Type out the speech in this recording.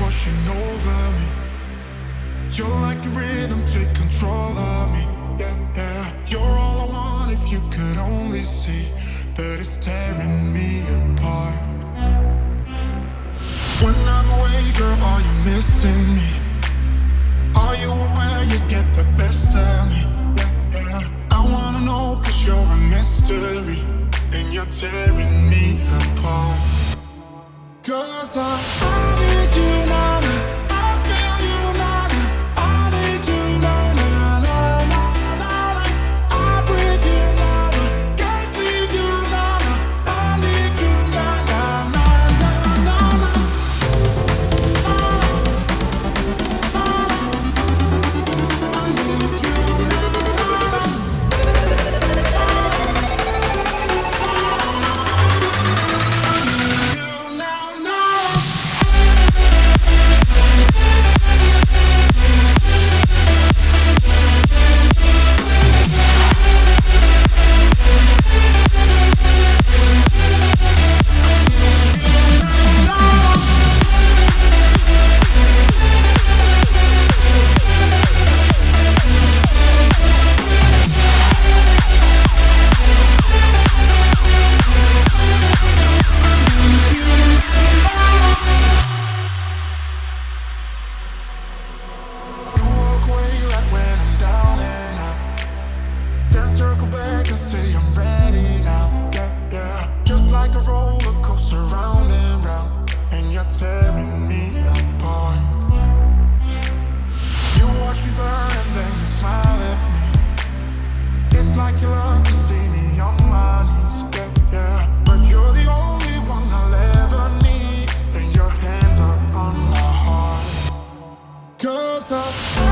washing over me. You're like a rhythm, take control of me. Yeah, yeah. You're all I want if you could only see, but it's tearing me apart. When I'm away, girl, are you missing me? Are you aware you get the best of me? Yeah, yeah. I wanna know cause you're a mystery And you're tearing me apart Cause I tearing me apart. You watch me burn and then you smile at me. It's like you love to see me on my knees, yeah, yeah. But you're the only one I'll ever need. And your hands are on my heart. Cause I